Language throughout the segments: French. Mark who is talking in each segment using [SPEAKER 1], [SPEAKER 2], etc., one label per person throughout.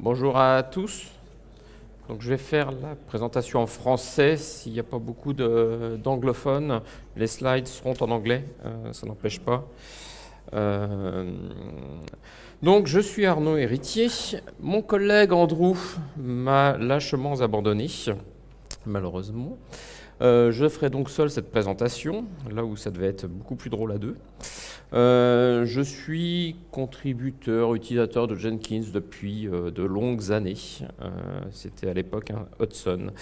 [SPEAKER 1] Bonjour à tous. Donc, je vais faire la présentation en français. S'il n'y a pas beaucoup d'anglophones, les slides seront en anglais, euh, ça n'empêche pas. Euh, donc, je suis Arnaud Héritier. Mon collègue Andrew m'a lâchement abandonné, malheureusement. Euh, je ferai donc seul cette présentation, là où ça devait être beaucoup plus drôle à deux. Euh, je suis contributeur, utilisateur de Jenkins depuis euh, de longues années. C'était à l'époque un Hudson.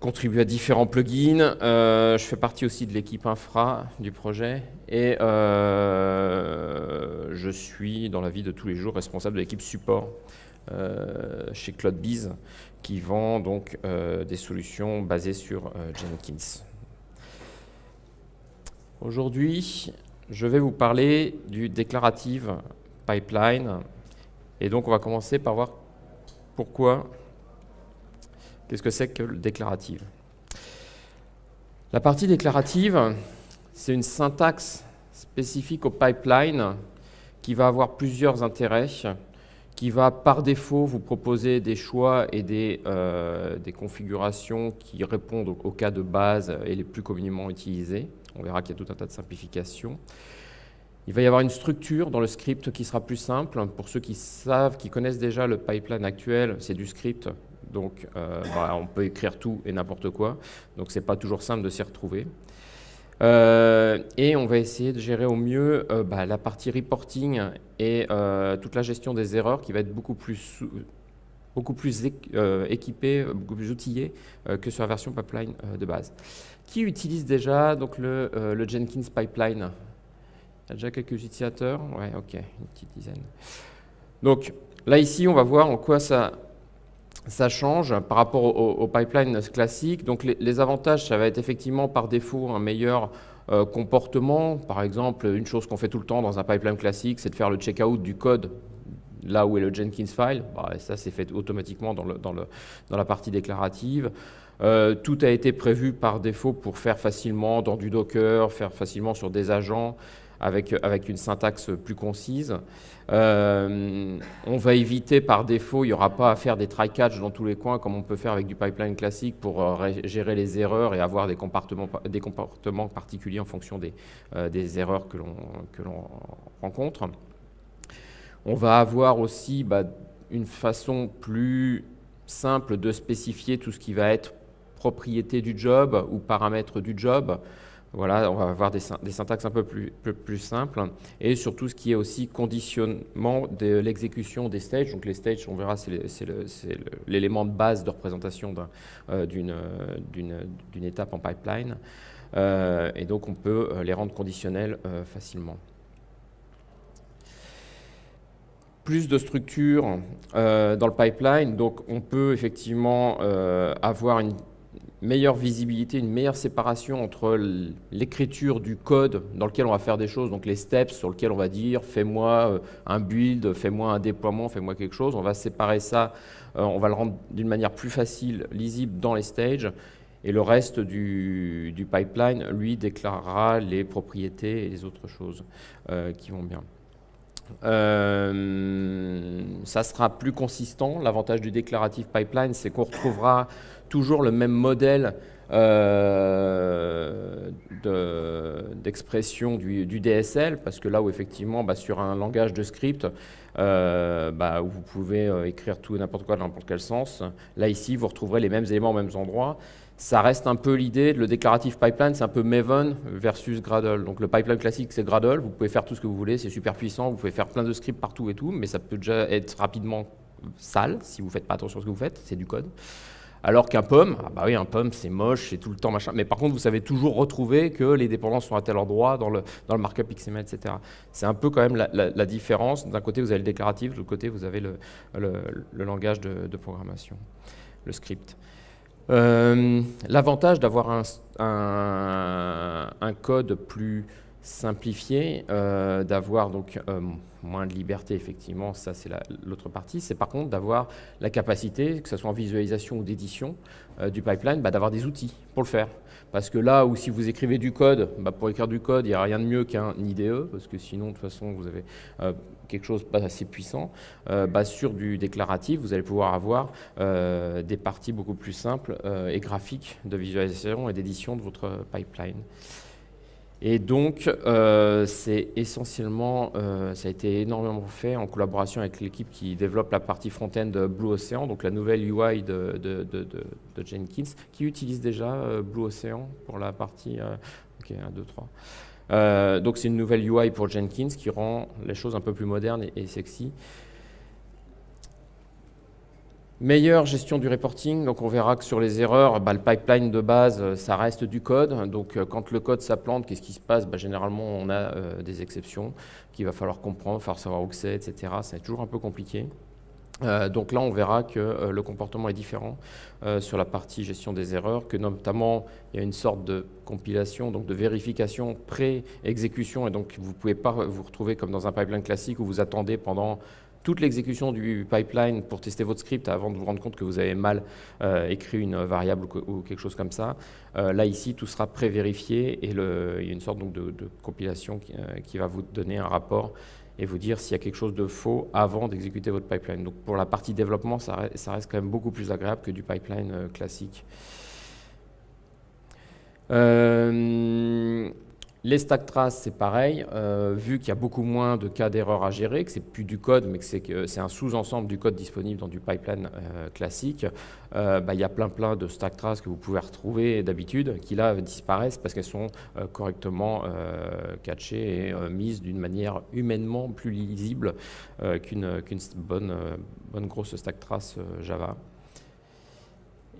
[SPEAKER 1] Contribue à différents plugins. je fais partie aussi de l'équipe infra du projet et je suis dans la vie de tous les jours responsable de l'équipe support chez CloudBees qui vend donc euh, des solutions basées sur euh, Jenkins. Aujourd'hui, je vais vous parler du déclarative pipeline. Et donc, on va commencer par voir pourquoi, qu'est-ce que c'est que le déclarative. La partie déclarative, c'est une syntaxe spécifique au pipeline qui va avoir plusieurs intérêts qui va par défaut vous proposer des choix et des, euh, des configurations qui répondent aux, cas de base et les plus communément utilisés. On verra qu'il y a tout un tas de simplifications. Il va y avoir une structure dans le script qui sera plus simple. Pour ceux qui savent, qui connaissent déjà le pipeline actuel, c'est du script. Donc, euh, bah, on peut écrire tout et n'importe quoi. Donc, ce n'est pas toujours simple de s'y retrouver. Euh, et on va essayer de gérer au mieux euh, bah, la partie reporting et euh, toute la gestion des erreurs qui va être beaucoup plus, beaucoup plus équipée, beaucoup plus outillée que sur la version pipeline de base. Qui utilise déjà donc, le, le, Jenkins pipeline? Il y a déjà quelques utilisateurs? Ouais, ok, une petite dizaine. Donc là, ici, on va voir en quoi ça ça change par rapport au, pipeline classique. Donc les, avantages, ça va être effectivement par défaut un meilleur euh, comportement. Par exemple, une chose qu'on fait tout le temps dans un pipeline classique, c'est de faire le checkout du code là où est le Jenkins file. Bah, ça, c'est fait automatiquement dans, la partie déclarative. Euh, tout a été prévu par défaut pour faire facilement dans du Docker, faire facilement sur des agents avec, une syntaxe plus concise. Euh, on va éviter par défaut, il n'y aura pas à faire des try-catch dans tous les coins comme on peut faire avec du pipeline classique pour euh, gérer les erreurs et avoir des comportements, particuliers en fonction des, euh, erreurs que l'on rencontre. On va avoir aussi bah, une façon plus simple de spécifier tout ce qui va être propriété du job ou paramètres du job. Voilà, on va avoir des, syntaxes un peu plus, simples et surtout ce qui est aussi conditionnement de l'exécution des stages. Donc les stages, on verra, c'est l'élément de base de représentation euh, d'une étape en pipeline. Euh, et donc on peut euh, les rendre conditionnels facilement. Plus de structure dans le pipeline, donc on peut effectivement avoir une meilleure visibilité, une meilleure séparation entre l'écriture du code dans lequel on va faire des choses, donc les steps sur lesquels on va dire fais-moi euh, un build, fais-moi un déploiement, fais-moi quelque chose. On va séparer ça, euh, on va le rendre d'une manière plus facile, lisible dans les stages. Et le reste du, pipeline, lui, déclarera les propriétés et les autres choses euh, qui vont bien. ça sera plus consistant. L'avantage du déclarative pipeline, c'est qu'on retrouvera toujours le même modèle euh, d'expression du, DSL, parce que là où effectivement, bah, sur un langage de script, euh, bah, où vous pouvez euh, écrire tout n'importe quoi dans n'importe quel sens, là ici, vous retrouverez les mêmes éléments aux mêmes endroits. Ça reste un peu l'idée, le déclarative pipeline, c'est un peu Maven versus Gradle. Donc le pipeline classique, c'est Gradle, vous pouvez faire tout ce que vous voulez, c'est super puissant, vous pouvez faire plein de scripts partout et tout, mais ça peut déjà être rapidement sale si vous ne faites pas attention à ce que vous faites, c'est du code. Alors qu'un pomme, ah bah oui, un pomme, c'est moche, c'est tout le temps machin. Mais par contre, vous savez toujours retrouver que les dépendances sont à tel endroit dans le, dans le markup XML, etc. C'est un peu quand même la, différence. D'un côté, vous avez le déclaratif, de l'autre côté, vous avez le, le, langage de, programmation, le script. Euh, l'avantage d'avoir un, un, code plus simplifié, euh, d'avoir donc euh, moins de liberté, effectivement, ça c'est l'autre partie. C'est par contre d'avoir la capacité, que ce soit en visualisation ou d'édition euh, du pipeline, bah, d'avoir des outils pour le faire. Parce que là où si vous écrivez du code, bah, pour écrire du code, il n'y a rien de mieux qu'un IDE, parce que sinon, de toute façon, vous avez euh, quelque chose pas assez puissant. Euh, bah, sur du déclaratif, vous allez pouvoir avoir des parties beaucoup plus simples et graphiques de visualisation et d'édition de votre pipeline. Et donc, euh, c'est essentiellement, euh, ça a été énormément fait en collaboration avec l'équipe qui développe la partie front-end Blue Ocean, donc la nouvelle UI de, Jenkins, qui utilise déjà euh, Blue Ocean pour la partie... ok, 1, 2, 3. donc c'est une nouvelle UI pour Jenkins qui rend les choses un peu plus modernes et sexy. Meilleure gestion du reporting, donc on verra que sur les erreurs, bah, le pipeline de base, euh, ça reste du code. Donc euh, quand le code s'implante, qu'est-ce qui se passe? Bah, Généralement, on a euh, des exceptions qu'il va falloir comprendre, falloir savoir où c'est, etc. C'est toujours un peu compliqué. donc là, on verra que le comportement est différent sur la partie gestion des erreurs, que notamment, il y a une sorte de compilation, donc de vérification pré-exécution, et donc vous ne pouvez pas vous retrouver comme dans un pipeline classique où vous attendez pendant toute l'exécution du pipeline pour tester votre script avant de vous rendre compte que vous avez mal euh, écrit une variable ou, quelque chose comme ça. Euh, là, ici, tout sera pré-vérifié et il y a une sorte donc, de, compilation euh, qui, va vous donner un rapport et vous dire s'il y a quelque chose de faux avant d'exécuter votre pipeline. Donc pour la partie développement, ça ça reste, quand même beaucoup plus agréable que du pipeline classique. Les stack traces, c'est pareil, euh, vu qu'il y a beaucoup moins de cas d'erreur à gérer, que c'est plus du code, mais que c'est un sous-ensemble du code disponible dans du pipeline euh, classique, euh, bah, il y a plein plein de stack traces que vous pouvez retrouver d'habitude, qui là disparaissent parce qu'elles sont correctement catchées et mises d'une manière humainement plus lisible qu'une bonne, bonne grosse stack trace Java.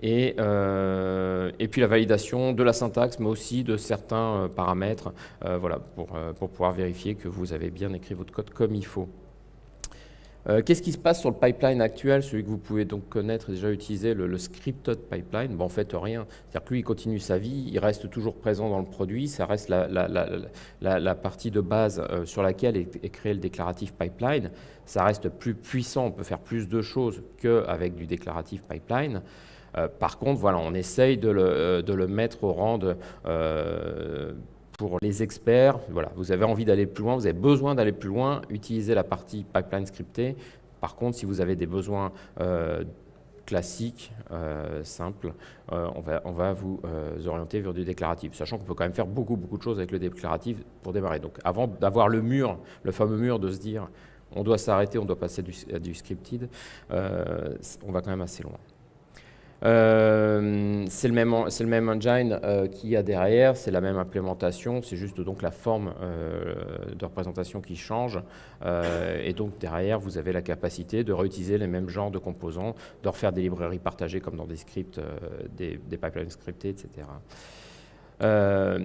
[SPEAKER 1] Euh, et, puis la validation de la syntaxe, mais aussi de certains euh, paramètres euh, voilà, pour, pour, pouvoir vérifier que vous avez bien écrit votre code comme il faut. Qu'est-ce qui se passe sur le pipeline actuel, celui que vous pouvez donc connaître et déjà utiliser, le, scripted pipeline? Bon, En fait, rien. C'est-à-dire que lui, il continue sa vie, il reste toujours présent dans le produit, ça reste la, la, partie de base sur laquelle est, est, créé le déclaratif pipeline. Ça reste plus puissant, on peut faire plus de choses qu'avec du déclaratif pipeline. Euh, par contre, voilà, on essaye de le, euh, mettre au rang de, euh, pour les experts. Voilà, vous avez envie d'aller plus loin, vous avez besoin d'aller plus loin, utilisez la partie pipeline scriptée. Par contre, si vous avez des besoins classiques, simples, on, va, vous orienter vers du déclaratif, sachant qu'on peut quand même faire beaucoup, beaucoup de choses avec le déclaratif pour démarrer. Donc avant d'avoir le mur, le fameux mur de se dire on doit s'arrêter, on doit passer du scripted, on va quand même assez loin. Euh, c'est le, même, le même engine euh, qu'il y a derrière, c'est la même implémentation, c'est juste donc la forme euh, de représentation qui change. et donc derrière, vous avez la capacité de réutiliser les mêmes genres de composants, de refaire des librairies partagées comme dans des scripts, des, des, pipelines scriptés, etc.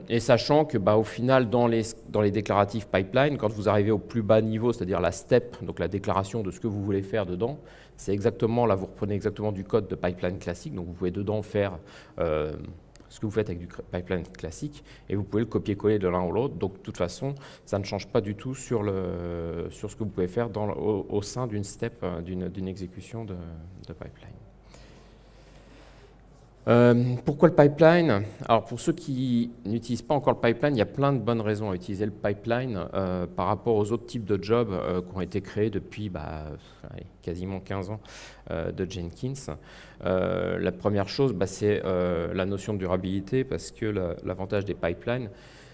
[SPEAKER 1] et sachant que bah, au final, dans les, dans les déclaratifs pipeline, quand vous arrivez au plus bas niveau, c'est-à-dire la step, donc la déclaration de ce que vous voulez faire dedans, c'est exactement, là vous reprenez exactement du code de pipeline classique, donc vous pouvez dedans faire euh, ce que vous faites avec du pipeline classique, et vous pouvez le copier-coller de l'un ou l'autre, donc de toute façon, ça ne change pas du tout sur, ce que vous pouvez faire au, sein d'une step, euh, d'une exécution de pipeline. Euh, pourquoi le pipeline? Alors pour ceux qui n'utilisent pas encore le pipeline, il y a plein de bonnes raisons à utiliser le pipeline euh, par rapport aux autres types de jobs euh, qui ont été créés depuis bah, quasiment 15 ans de Jenkins. la première chose, bah, c'est la notion de durabilité parce que l'avantage des pipelines,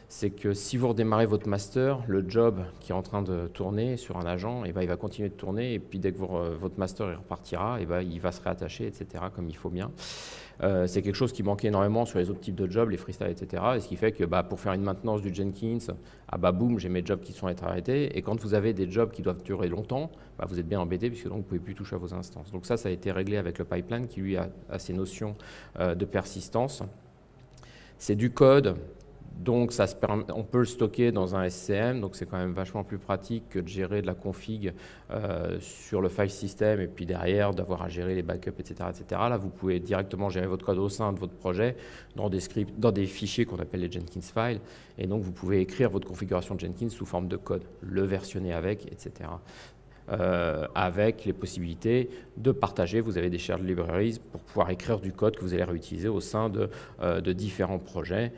[SPEAKER 1] c'est que si vous redémarrez votre master, le job qui est en train de tourner sur un agent, eh ben, il va continuer de tourner, et puis dès que votre master repartira, eh ben, il va se réattacher, etc., comme il faut bien. Euh, c'est quelque chose qui manquait énormément sur les autres types de jobs, les freestyle, etc. Et ce qui fait que bah, pour faire une maintenance du Jenkins, ah bah boum, j'ai mes jobs qui sont arrêtés. Et quand vous avez des jobs qui doivent durer longtemps, bah, vous êtes bien embêté puisque donc vous ne pouvez plus toucher à vos instances. Donc ça, ça a été réglé avec le pipeline qui lui a, ces notions euh, de persistance. C'est du code donc on peut le stocker dans un SCM, donc c'est quand même vachement plus pratique que de gérer de la config euh, sur le file system et puis derrière d'avoir à gérer les backups, etc., etc. Là, vous pouvez directement gérer votre code au sein de votre projet dans des scripts, dans des fichiers qu'on appelle les Jenkins files, et donc vous pouvez écrire votre configuration Jenkins sous forme de code, le versionner avec, etc. Euh, avec les possibilités de partager. Vous avez des shared libraries pour pouvoir écrire du code que vous allez réutiliser au sein de, euh, différents projets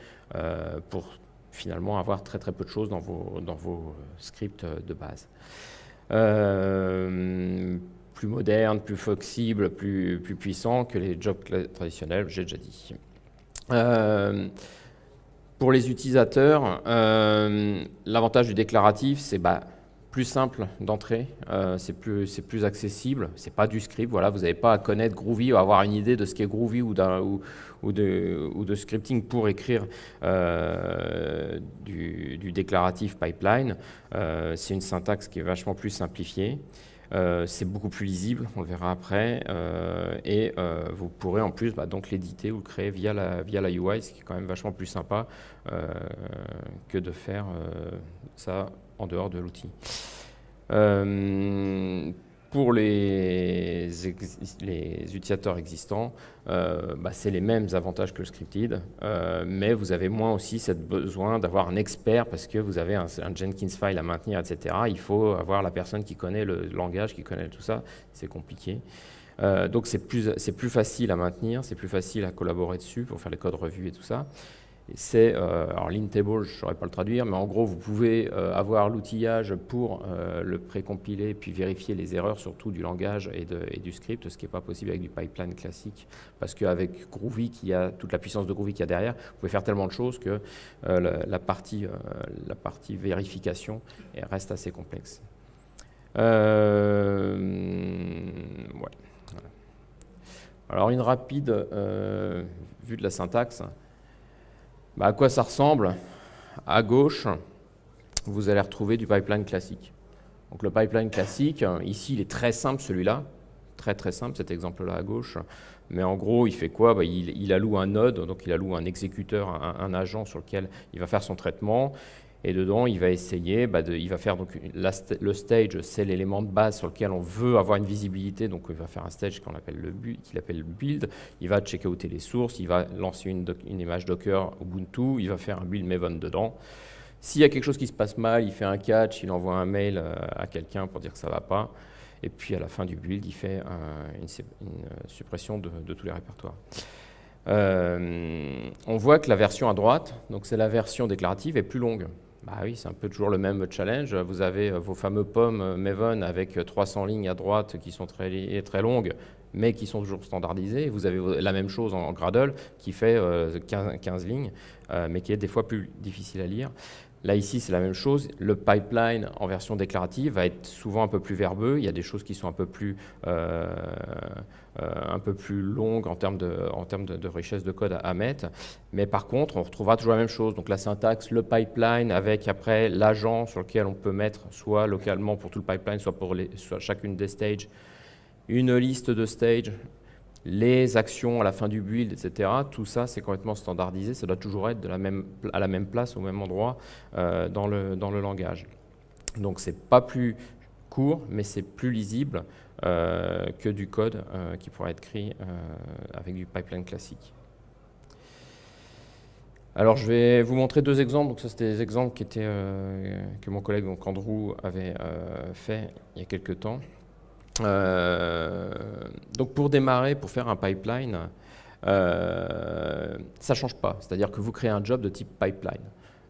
[SPEAKER 1] pour finalement avoir très très peu de choses dans vos, dans vos scripts de base. plus moderne, plus flexible, plus, plus puissant que les jobs traditionnels, j'ai déjà dit. pour les utilisateurs, l'avantage du déclaratif, c'est bah, plus simple d'entrer, euh, c'est plus, accessible, c'est pas du script, voilà, vous n'avez pas à connaître Groovy ou avoir une idée de ce qu'est Groovy ou, de, scripting pour écrire euh, du, déclaratif pipeline. Euh, c'est une syntaxe qui est vachement plus simplifiée. c'est beaucoup plus lisible, on verra après, et vous pourrez en plus bah, l'éditer ou le créer via la, via la UI, ce qui est quand même vachement plus sympa que de faire ça en dehors de l'outil. Euh, pour les, utilisateurs existants, euh, bah, c'est les mêmes avantages que le scripted, euh, mais vous avez moins aussi cette besoin d'avoir un expert parce que vous avez un, Jenkins file à maintenir, etc. Il faut avoir la personne qui connaît le langage, qui connaît tout ça, c'est compliqué. donc c'est plus, plus facile à maintenir, c'est plus facile à collaborer dessus pour faire les codes revus et tout ça c'est, euh, alors l'intable, je ne saurais pas le traduire, mais en gros, vous pouvez euh, avoir l'outillage pour euh, le précompiler puis vérifier les erreurs, surtout du langage et, du script, ce qui n'est pas possible avec du pipeline classique, parce qu'avec Groovy, qui a toute la puissance de Groovy qu'il y a derrière, vous pouvez faire tellement de choses que la, partie, la partie vérification reste assez complexe. Alors une rapide vue de la syntaxe. Bah, à quoi ça ressemble? À gauche, vous allez retrouver du pipeline classique. Donc le pipeline classique, ici, il est très simple celui-là, très très simple cet exemple-là à gauche. Mais en gros, il fait quoi? Bah, il, alloue un node, donc il alloue un exécuteur, un, agent sur lequel il va faire son traitement. Et dedans, il va essayer, bah, il va faire donc le stage, c'est l'élément de base sur lequel on veut avoir une visibilité. Donc, il va faire un stage qu'on appelle le appelle build. Il va checker outer les sources, il va lancer une, image Docker Ubuntu, il va faire un build Maven dedans. S'il y a quelque chose qui se passe mal, il fait un catch, il envoie un mail euh, à quelqu'un pour dire que ça ne va pas. Et puis à la fin du build, il fait une, suppression de, tous les répertoires. Euh, on voit que la version à droite, donc c'est la version déclarative, est plus longue. Bah oui, c'est un peu toujours le même challenge. Vous avez euh, vos fameux pommes euh, Maven avec 300 euh, lignes à droite qui sont très, très longues, mais qui sont toujours standardisées. Vous avez la même chose en Gradle qui fait 15, lignes, mais qui est des fois plus difficile à lire. Là, ici, c'est la même chose. Le pipeline en version déclarative va être souvent un peu plus verbeux. Il y a des choses qui sont un peu plus, euh, euh, longues en termes, de, en termes de, richesse de code à, mettre. Mais par contre, on retrouvera toujours la même chose. Donc la syntaxe, le pipeline avec après l'agent sur lequel on peut mettre soit localement pour tout le pipeline, soit pour les, soit chacune des stages, une liste de stages les actions à la fin du build, etc. Tout ça, c'est complètement standardisé. Ça doit toujours être à la même place, au même endroit euh, dans, le, langage. Donc, c'est pas plus court, mais c'est plus lisible euh, que du code euh, qui pourrait être écrit avec du pipeline classique. Alors, je vais vous montrer deux exemples. Donc, ça, c'était des exemples que mon collègue Andrew avait fait il y a quelques temps. Euh, donc pour démarrer, pour faire un pipeline, euh, ça ne change pas. C'est-à-dire que vous créez un job de type pipeline.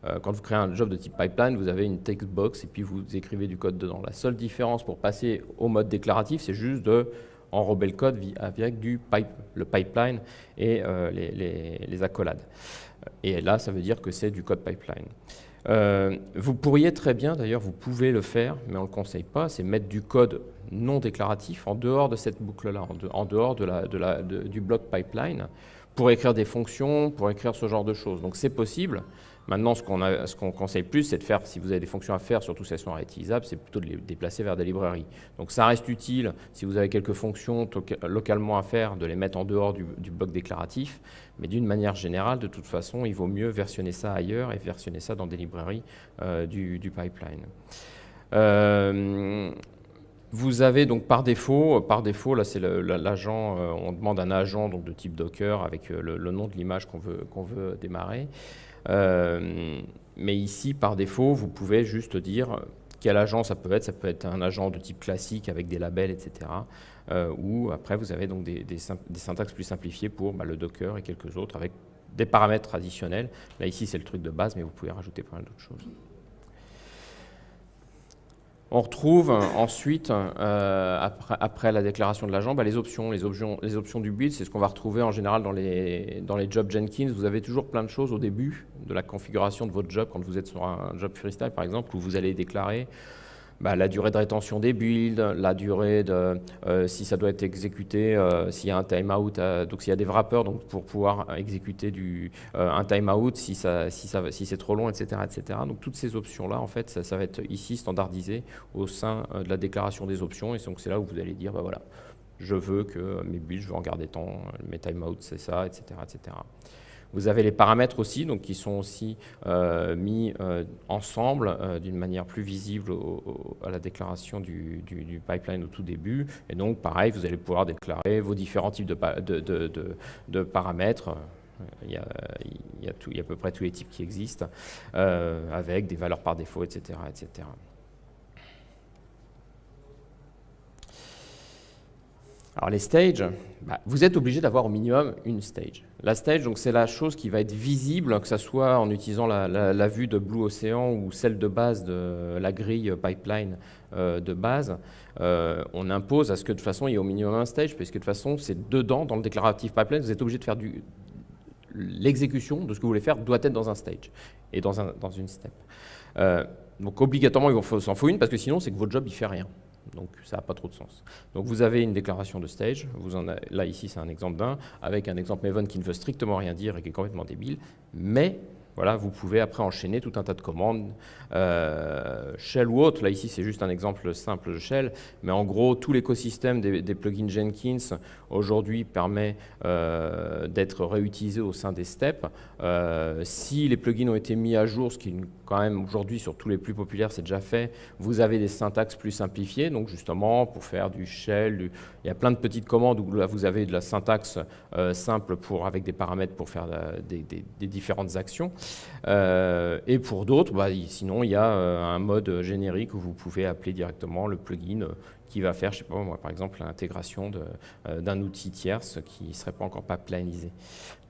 [SPEAKER 1] Euh, quand vous créez un job de type pipeline, vous avez une text box et puis vous écrivez du code dedans. La seule différence pour passer au mode déclaratif, c'est juste de enrober le code avec du pipe, le pipeline et les, les, accolades. Et là, ça veut dire que c'est du code pipeline. Euh, vous pourriez très bien, d'ailleurs, vous pouvez le faire, mais on ne le conseille pas, c'est mettre du code non déclaratif en dehors de cette boucle-là, en, dehors du bloc pipeline, pour écrire des fonctions, pour écrire ce genre de choses. Donc c'est possible, Maintenant, ce qu'on conseille plus, c'est de faire, si vous avez des fonctions à faire, surtout si elles sont réutilisables, c'est plutôt de les déplacer vers des librairies. Donc ça reste utile, si vous avez quelques fonctions localement à faire, de les mettre en dehors du, bloc déclaratif, mais d'une manière générale, de toute façon, il vaut mieux versionner ça ailleurs et versionner ça dans des librairies euh, du, pipeline. Euh, vous avez donc par défaut, par défaut là c'est l'agent, euh, on demande un agent donc de type Docker avec le, nom de l'image qu'on veut, qu'on veut démarrer. Euh, mais ici, par défaut, vous pouvez juste dire quel agent ça peut être. Ça peut être un agent de type classique avec des labels, etc. Euh, ou après, vous avez donc des, syntaxes plus simplifiées pour bah, le Docker et quelques autres avec des paramètres traditionnels. Là, ici, c'est le truc de base, mais vous pouvez rajouter pas mal d'autres choses. On retrouve ensuite, euh, après, la déclaration de l'agent, bah, les, options, les, options, les options du build. C'est ce qu'on va retrouver en général dans les, dans les jobs Jenkins. Vous avez toujours plein de choses au début de la configuration de votre job, quand vous êtes sur un job freestyle par exemple, où vous allez déclarer bah, la durée de rétention des builds, la durée de euh, si ça doit être exécuté, euh, s'il y a un timeout, euh, donc s'il y a des wrappers donc pour pouvoir exécuter un timeout, si, ça, si c'est trop long, etc., etc. Donc toutes ces options-là, en fait, ça, va être ici standardisé au sein de la déclaration des options, et donc c'est là où vous allez dire, bah, voilà, je veux que mes builds, je veux en garder tant, mes timeouts, c'est ça, etc., etc. Vous avez les paramètres aussi, donc qui sont aussi euh, mis euh, ensemble euh, d'une manière plus visible à la déclaration du, pipeline au tout début. Et donc, pareil, vous allez pouvoir déclarer vos différents types de, paramètres. Il y, a, il, y a à peu près tous les types qui existent, avec des valeurs par défaut, etc. etc. Alors les stages, bah, vous êtes obligé d'avoir au minimum une stage. La stage, c'est la chose qui va être visible, que ce soit en utilisant la, vue de Blue Ocean ou celle de base de la grille pipeline euh, de base. Euh, on impose à ce que de toute façon il y ait au minimum un stage, parce que de toute façon c'est dedans, dans le déclaratif pipeline, vous êtes obligé de faire. L'exécution de ce que vous voulez faire doit être dans un stage et dans, un, dans une step. Euh, donc obligatoirement il s'en faut une, parce que sinon c'est que votre job il fait rien. Donc ça n'a pas trop de sens. Donc vous avez une déclaration de stage, vous en là ici c'est un exemple d'un, avec un exemple Maven qui ne veut strictement rien dire et qui est complètement débile, mais voilà, vous pouvez après enchaîner tout un tas de commandes, euh, Shell ou autre. Là, ici, c'est juste un exemple simple de Shell. Mais en gros, tout l'écosystème des, plugins Jenkins, aujourd'hui, permet euh, d'être réutilisé au sein des steps. Euh, si les plugins ont été mis à jour, ce qui, quand même, aujourd'hui, sur tous les plus populaires, c'est déjà fait, vous avez des syntaxes plus simplifiées. Donc, justement, pour faire du Shell, il y a plein de petites commandes où là, vous avez de la syntaxe simple pour, avec des paramètres pour faire des différentes actions. Euh, et pour d'autres, bah, sinon, il y a euh, un mode générique où vous pouvez appeler directement le plugin euh, qui va faire, je sais pas par exemple, l'intégration d'un outil tierce qui ne serait pas encore pas planisé.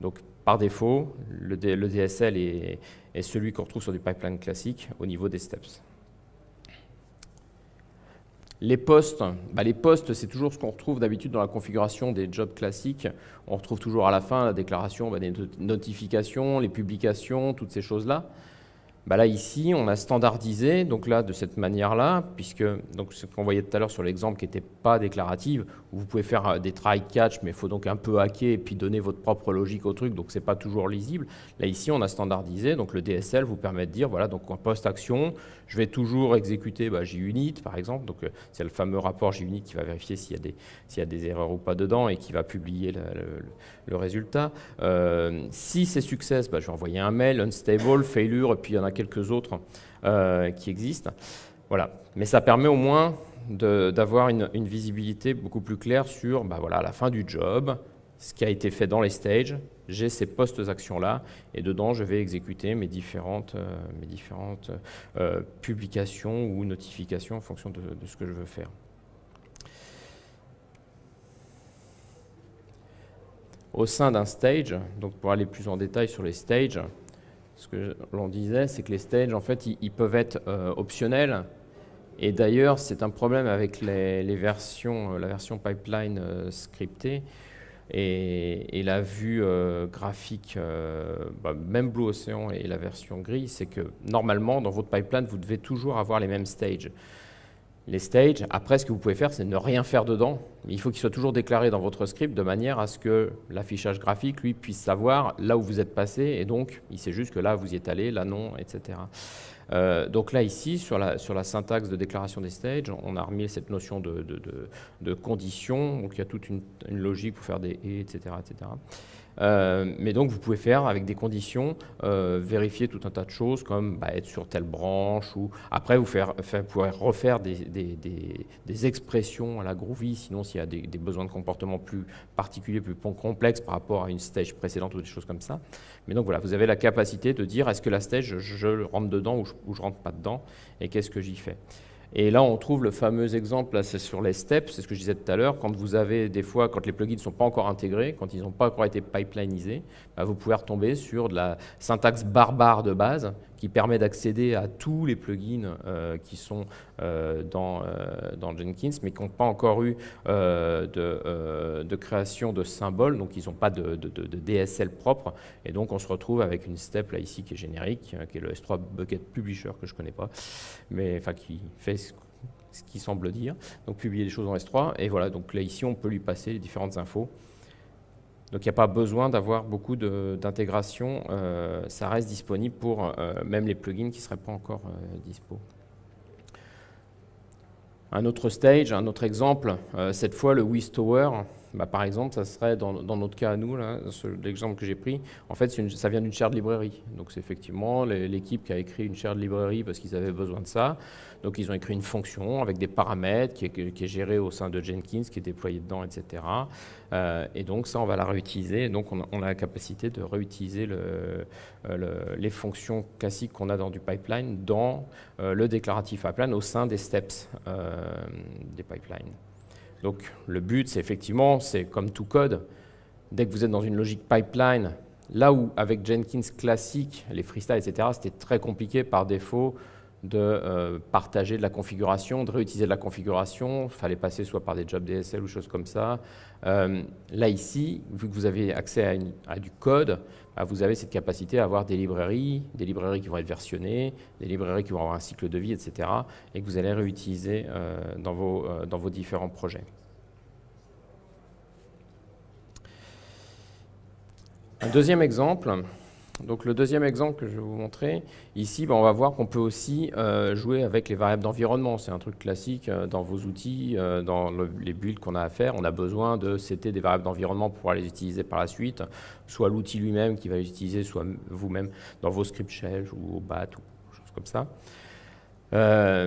[SPEAKER 1] Donc, par défaut, le, DSL est celui qu'on retrouve sur du pipeline classique au niveau des steps. Les postes, bah, les postes, c'est toujours ce qu'on retrouve d'habitude dans la configuration des jobs classiques. On retrouve toujours à la fin la déclaration bah, des notifications, les publications, toutes ces choses-là. Bah là, ici, on a standardisé, donc là, de cette manière-là, puisque donc, ce qu'on voyait tout à l'heure sur l'exemple qui n'était pas déclarative, où vous pouvez faire euh, des try-catch, mais il faut donc un peu hacker et puis donner votre propre logique au truc, donc ce n'est pas toujours lisible. Là, ici, on a standardisé, donc le DSL vous permet de dire, voilà, donc en post-action, je vais toujours exécuter bah, JUnit, par exemple, donc euh, c'est le fameux rapport JUnit qui va vérifier s'il y, y, a des erreurs ou pas dedans et qui va publier le, résultat. Euh, si c'est success, bah, je vais envoyer un mail, unstable, failure, et puis il y en a quelques autres euh, qui existent. Voilà. Mais ça permet au moins d'avoir une, visibilité beaucoup plus claire sur bah voilà, la fin du job, ce qui a été fait dans les stages, j'ai ces post-actions-là, et dedans, je vais exécuter mes différentes, euh, mes différentes euh, publications ou notifications en fonction de, de, ce que je veux faire. Au sein d'un stage, donc pour aller plus en détail sur les stages, ce que l'on disait, c'est que les stages, en fait, ils, peuvent être euh, optionnels. Et d'ailleurs, c'est un problème avec les, versions, euh, la version pipeline euh, scriptée et, la vue graphique, bah, même Blue Ocean et la version gris, c'est que normalement, dans votre pipeline, vous devez toujours avoir les mêmes stages. Les stages. Après, ce que vous pouvez faire, c'est ne rien faire dedans. Il faut qu'il soit toujours déclaré dans votre script de manière à ce que l'affichage graphique, lui, puisse savoir là où vous êtes passé. Et donc, il sait juste que là, vous y êtes allé, là, non, etc. Euh, donc là, ici, sur la, syntaxe de déclaration des stages, on a remis cette notion de, condition. Donc il y a toute une, une, logique pour faire des et, etc. etc. Euh, mais donc, vous pouvez faire avec des conditions, euh, vérifier tout un tas de choses comme bah, être sur telle branche ou après vous faire, pouvez refaire des, expressions à la Groovy, sinon s'il y a des, des, besoins de comportement plus particuliers, plus complexes par rapport à une stage précédente ou des choses comme ça. Mais donc voilà, vous avez la capacité de dire est-ce que la stage, je, rentre dedans ou je, ou je rentre pas dedans et qu'est-ce que j'y fais? Et là, on trouve le fameux exemple, c'est sur les steps, c'est ce que je disais tout à l'heure, quand vous avez des fois, quand les plugins ne sont pas encore intégrés, quand ils n'ont pas encore été pipelinisés, bah, vous pouvez retomber sur de la syntaxe barbare de base qui permet d'accéder à tous les plugins euh, qui sont euh, dans, euh, dans, Jenkins, mais qui n'ont pas encore eu de, création de symboles, donc ils n'ont pas de, DSL propre, et donc on se retrouve avec une step là ici qui est générique, qui est le S3 Bucket Publisher que je ne connais pas, mais enfin qui fait ce qu'il semble dire, donc publier des choses en S3, et voilà, donc là ici on peut lui passer les différentes infos. Donc il n'y a pas besoin d'avoir beaucoup d'intégration, euh, ça reste disponible pour euh, même les plugins qui ne seraient pas encore euh, dispo. Un autre stage, un autre exemple, cette fois le Wistower, bah, par exemple, ça serait dans, notre cas à nous, l'exemple que j'ai pris, en fait ça vient d'une shared librairie. Donc c'est effectivement l'équipe qui a écrit une shared librairie parce qu'ils avaient besoin de ça. Donc ils ont écrit une fonction avec des paramètres qui est, gérée au sein de Jenkins, qui est déployée dedans, etc. Euh, et donc ça, on va la réutiliser. donc on, a la capacité de réutiliser euh, les fonctions classiques qu'on a dans du pipeline dans euh, le déclaratif pipeline au sein des steps des pipelines. Donc le but, c'est effectivement, c'est comme tout code, dès que vous êtes dans une logique pipeline, là où avec Jenkins classique, les freestyles, etc., c'était très compliqué par défaut de euh, partager de la configuration, de réutiliser de la configuration. Il fallait passer soit par des jobs DSL ou choses comme ça. Euh, là, ici, vu que vous avez accès à, du code, bah, vous avez cette capacité à avoir des librairies, des librairies qui vont être versionnées, des librairies qui vont avoir un cycle de vie, etc. et que vous allez réutiliser euh, dans, vos, dans vos différents projets. Un deuxième exemple, donc le deuxième exemple que je vais vous montrer, ici, ben, on va voir qu'on peut aussi euh, jouer avec les variables d'environnement. C'est un truc classique euh, dans vos outils, euh, dans les builds qu'on a à faire. On a besoin de setter des variables d'environnement pour pouvoir les utiliser par la suite, soit l'outil lui-même qui va les utiliser, soit vous-même dans vos script shells ou au BAT ou choses comme ça.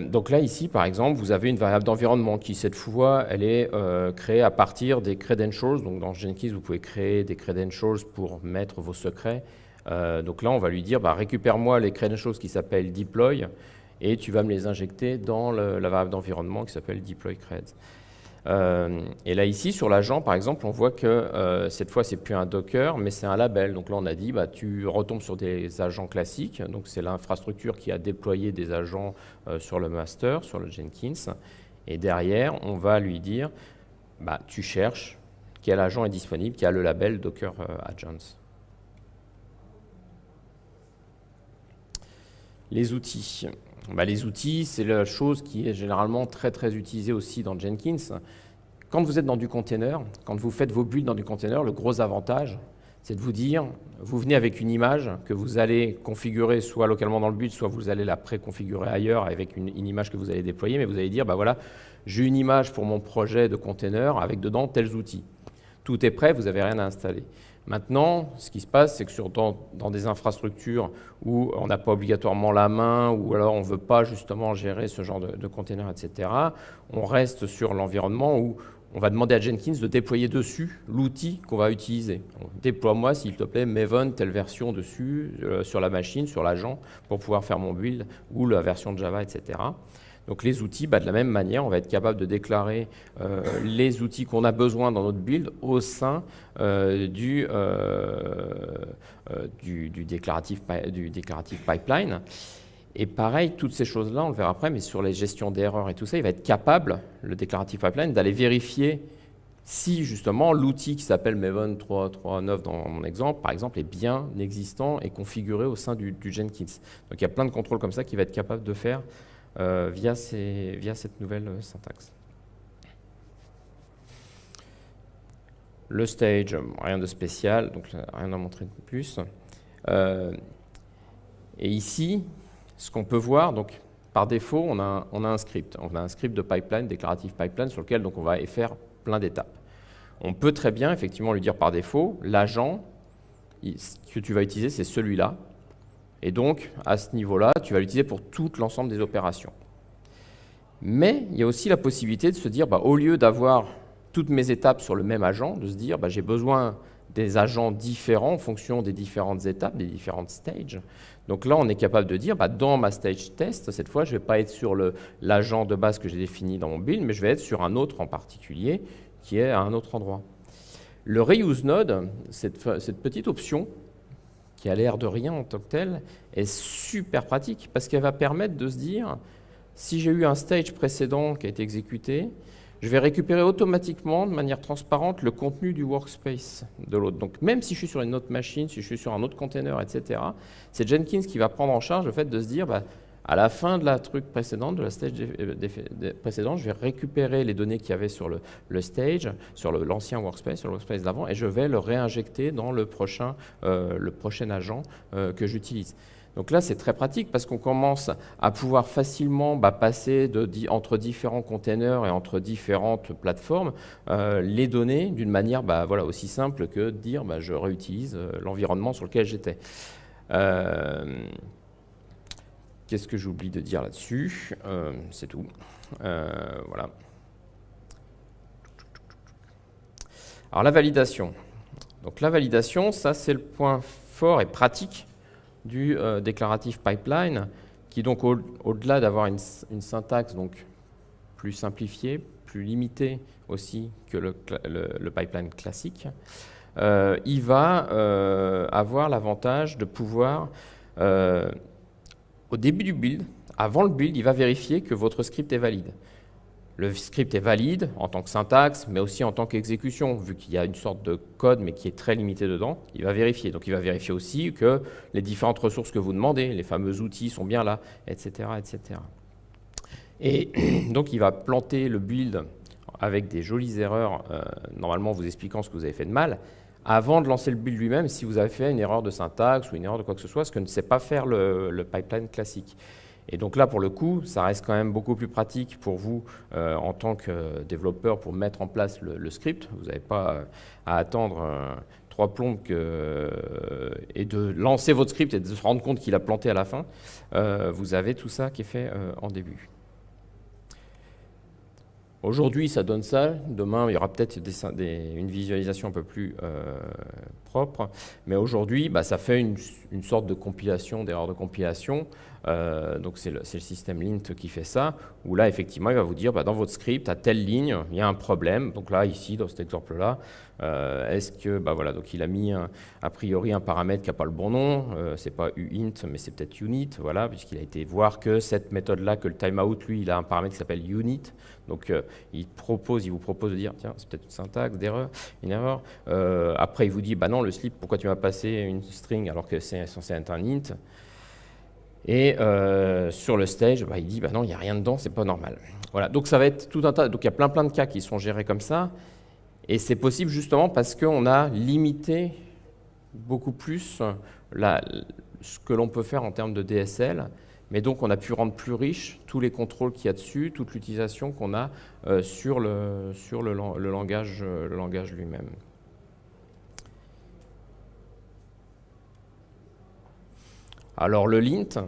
[SPEAKER 1] donc là, ici, par exemple, vous avez une variable d'environnement qui, cette fois, elle est créée à partir des credentials. Donc dans Jenkins, vous pouvez créer des credentials pour mettre vos secrets euh, donc là, on va lui dire, bah, récupère-moi les credentials qui s'appellent deploy et tu vas me les injecter dans la variable d'environnement qui s'appelle deploy creds. Euh, et là, ici, sur l'agent, par exemple, on voit que euh, cette fois, c'est plus un Docker, mais c'est un label. Donc là, on a dit, bah, tu retombes sur des agents classiques. Donc c'est l'infrastructure qui a déployé des agents sur le master, sur le Jenkins. Et derrière, on va lui dire, bah, tu cherches quel agent est disponible, qui a le label Docker Agents. Les outils. Bah, les outils, c'est la chose qui est généralement très très utilisée aussi dans Jenkins. Quand vous êtes dans du container, quand vous faites vos builds dans du container, le gros avantage, c'est de vous dire, vous venez avec une image que vous allez configurer soit localement dans le build, soit vous allez la préconfigurer ailleurs avec une, image que vous allez déployer, mais vous allez dire, bah voilà, j'ai une image pour mon projet de container avec dedans tels outils. Tout est prêt, vous n'avez rien à installer. Maintenant, ce qui se passe, c'est que sur, dans, des infrastructures où on n'a pas obligatoirement la main, ou alors on ne veut pas justement gérer ce genre de, de etc., on reste sur l'environnement où on va demander à Jenkins de déployer dessus l'outil qu'on va utiliser. Déploie-moi, s'il te plaît, Maven, telle version dessus, euh, sur la machine, sur l'agent, pour pouvoir faire mon build, ou la version de Java, etc. Donc les outils, bah, de la même manière, on va être capable de déclarer euh, les outils qu'on a besoin dans notre build au sein euh, euh, du, déclaratif pipeline. Et pareil, toutes ces choses-là, on le verra après, mais sur les gestions d'erreurs et tout ça, il va être capable, le déclaratif pipeline, d'aller vérifier si justement l'outil qui s'appelle Maven 3.3.9 dans mon exemple, par exemple, est bien existant et configuré au sein du, du Jenkins. Donc il y a plein de contrôles comme ça qu'il va être capable de faire via, via cette nouvelle syntaxe. Le stage, rien de spécial, donc rien à montrer de plus. et ici, ce qu'on peut voir, donc par défaut, on a, un script. On a un script de pipeline, déclarative pipeline, sur lequel donc, on va faire plein d'étapes. On peut très bien effectivement lui dire par défaut, l'agent que tu vas utiliser, c'est celui-là. Et donc, à ce niveau-là, tu vas l'utiliser pour tout l'ensemble des opérations. Mais il y a aussi la possibilité de se dire, bah, au lieu d'avoir toutes mes étapes sur le même agent, de se dire, bah, j'ai besoin des agents différents en fonction des différentes étapes, des différentes stages. Donc là, on est capable de dire, bah, dans ma stage test, cette fois, je ne vais pas être sur l'agent de base que j'ai défini dans mon build, mais je vais être sur un autre en particulier qui est à un autre endroit. Le reuse node, cette, petite option, qui a l'air de rien en tant que telle, est super pratique parce qu'elle va permettre de se dire, si j'ai eu un stage précédent qui a été exécuté, je vais récupérer automatiquement, de manière transparente, le contenu du workspace de l'autre. Donc même si je suis sur une autre machine, si je suis sur un autre container, etc., c'est Jenkins qui va prendre en charge le fait de se dire, bah, à la fin de la truc précédente, de la stage euh, précédente, je vais récupérer les données qu'il y avait sur le, stage, sur l'ancien workspace, sur le workspace d'avant, et je vais le réinjecter dans le prochain, euh, le prochain agent euh, que j'utilise. Donc là, c'est très pratique parce qu'on commence à pouvoir facilement bah, passer entre différents containers et entre différentes plateformes les données d'une manière bah, voilà, aussi simple que de dire bah, je réutilise l'environnement sur lequel j'étais. Qu'est-ce que j'oublie de dire là-dessus euh, C'est tout. Euh, voilà. Alors la validation. Donc la validation, ça c'est le point fort et pratique du euh, déclaratif pipeline, qui donc au-delà d'avoir une, syntaxe donc plus simplifiée, plus limitée aussi que le, pipeline classique, il va avoir l'avantage de pouvoir au début du build, avant le build, il va vérifier que votre script est valide. Le script est valide en tant que syntaxe, mais aussi en tant qu'exécution, vu qu'il y a une sorte de code, mais qui est très limité dedans, il va vérifier. Donc il va vérifier aussi que les différentes ressources que vous demandez, les fameux outils sont bien là, etc. etc. Et donc il va planter le build avec des jolies erreurs, euh, normalement vous expliquant ce que vous avez fait de mal, avant de lancer le build lui-même si vous avez fait une erreur de syntaxe ou une erreur de quoi que ce soit, ce que ne sait pas faire le, pipeline classique. Et donc là, pour le coup, ça reste quand même beaucoup plus pratique pour vous euh, en tant que développeur pour mettre en place le, script. Vous n'avez pas euh, à attendre euh, trois plombes et de lancer votre script et de se rendre compte qu'il a planté à la fin. vous avez tout ça qui est fait en début. Aujourd'hui, ça donne ça. Demain, il y aura peut-être une visualisation un peu plus euh, propre. Mais aujourd'hui, bah, ça fait une, sorte de compilation, d'erreur de compilation. Euh, donc, c'est le, système lint qui fait ça. Où là, effectivement, il va vous dire, bah, dans votre script, à telle ligne, il y a un problème. Donc là, ici, dans cet exemple-là, euh, est-ce que, bah voilà, donc il a mis a priori un paramètre qui n'a pas le bon nom, euh, c'est pas uint, mais c'est peut-être unit, voilà, puisqu'il a été voir que cette méthode-là, que le timeout, lui, il a un paramètre qui s'appelle unit, donc euh, il propose, il vous propose de dire, tiens, c'est peut-être une syntaxe d'erreur, une erreur. après, il vous dit, bah non, le slip, pourquoi tu m'as passé une string alors que c'est censé être un int? Et sur le stage, bah, il dit bah non, il n'y a rien dedans, c'est pas normal. Voilà, donc ça va être tout un tas. Donc il y a plein plein de cas qui sont gérés comme ça. Et c'est possible justement parce qu'on a limité beaucoup plus ce que l'on peut faire en termes de DSL, mais donc on a pu rendre plus riche tous les contrôles qu'il y a dessus, toute l'utilisation qu'on a euh, sur, le, sur le, langage, le langage lui-même. Alors le lint,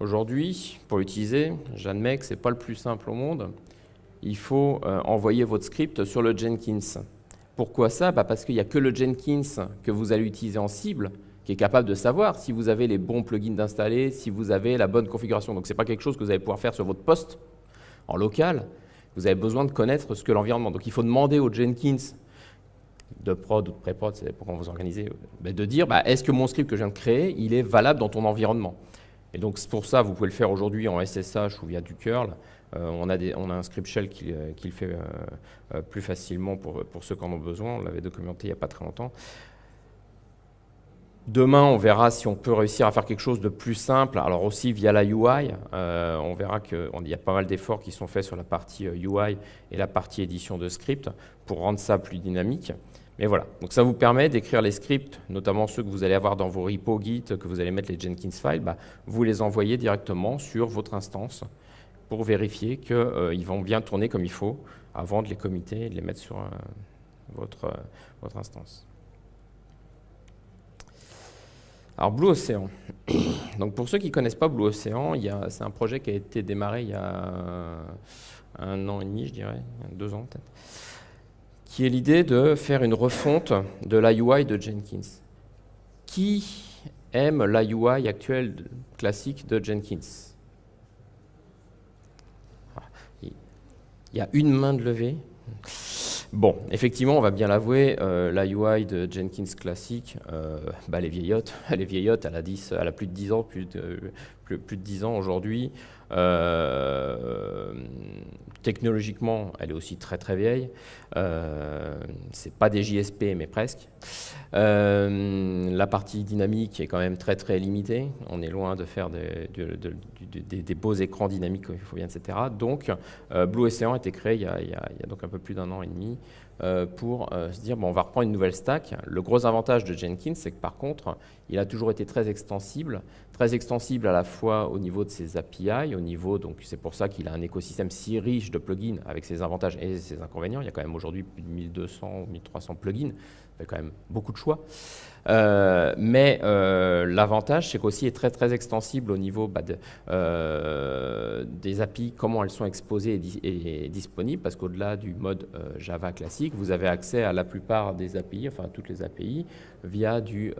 [SPEAKER 1] aujourd'hui, pour l'utiliser, j'admets que ce n'est pas le plus simple au monde. Il faut euh, envoyer votre script sur le Jenkins. Pourquoi ça? Bah Parce qu'il n'y a que le Jenkins que vous allez utiliser en cible qui est capable de savoir si vous avez les bons plugins d'installer, si vous avez la bonne configuration. Donc ce n'est pas quelque chose que vous allez pouvoir faire sur votre poste en local. Vous avez besoin de connaître ce que l'environnement. Donc il faut demander au Jenkins de prod ou de pré-prod, c'est pour qu'on vous organisez, bah, de dire bah, est-ce que mon script que je viens de créer, il est valable dans ton environnement? Et donc pour ça, vous pouvez le faire aujourd'hui en SSH ou via du curl. Euh, on, a un script shell qui, euh, le fait euh, plus facilement pour, pour ceux qui en ont besoin. On l'avait documenté il n'y a pas très longtemps. Demain, on verra si on peut réussir à faire quelque chose de plus simple. Alors aussi via la UI, on verra qu'il y a pas mal d'efforts qui sont faits sur la partie UI et la partie édition de script pour rendre ça plus dynamique. Mais voilà, donc ça vous permet d'écrire les scripts, notamment ceux que vous allez avoir dans vos repos Git, que vous allez mettre les Jenkins files, bah, vous les envoyez directement sur votre instance pour vérifier qu'ils euh, vont bien tourner comme il faut avant de les committer et de les mettre sur euh, votre, euh, votre instance. Alors Blue Ocean. Donc pour ceux qui ne connaissent pas Blue Ocean, c'est un projet qui a été démarré il y a un an et demi, je dirais, deux ans peut-être qui est l'idée de faire une refonte de la UI de Jenkins. Qui aime la UI actuelle classique de Jenkins? Ah, Il y a une main de levée. Bon, effectivement, on va bien l'avouer, euh, la de Jenkins classique, euh, bah, elle est vieillotte. Elle est vieillotte, elle a, 10, elle a plus de 10 ans, plus de, plus, plus de 10 ans aujourd'hui. Euh, technologiquement, elle est aussi très très vieille. Euh, c'est pas des JSP, mais presque. Euh, la partie dynamique est quand même très très limitée. On est loin de faire des, beaux écrans dynamiques, il faut bien, etc. Donc, Blue Ocean a été créé il y a, il y a, donc un peu plus d'un an et demi pour se dire bon, on va reprendre une nouvelle stack. Le gros avantage de Jenkins, c'est que par contre, il a toujours été très extensible, très extensible à la fois au niveau de ses API, au niveau, donc c'est pour ça qu'il a un écosystème si riche de plugins avec ses avantages et ses inconvénients. Il y a quand même aujourd'hui plus de 1200 ou 1300 plugins fait quand même beaucoup de choix. Euh, mais euh, l'avantage, c'est qu'aussi est très très extensible au niveau bah, euh, des API, comment elles sont exposées et, disponibles, parce qu'au-delà du mode Java classique, vous avez accès à la plupart des API, enfin toutes les API, via du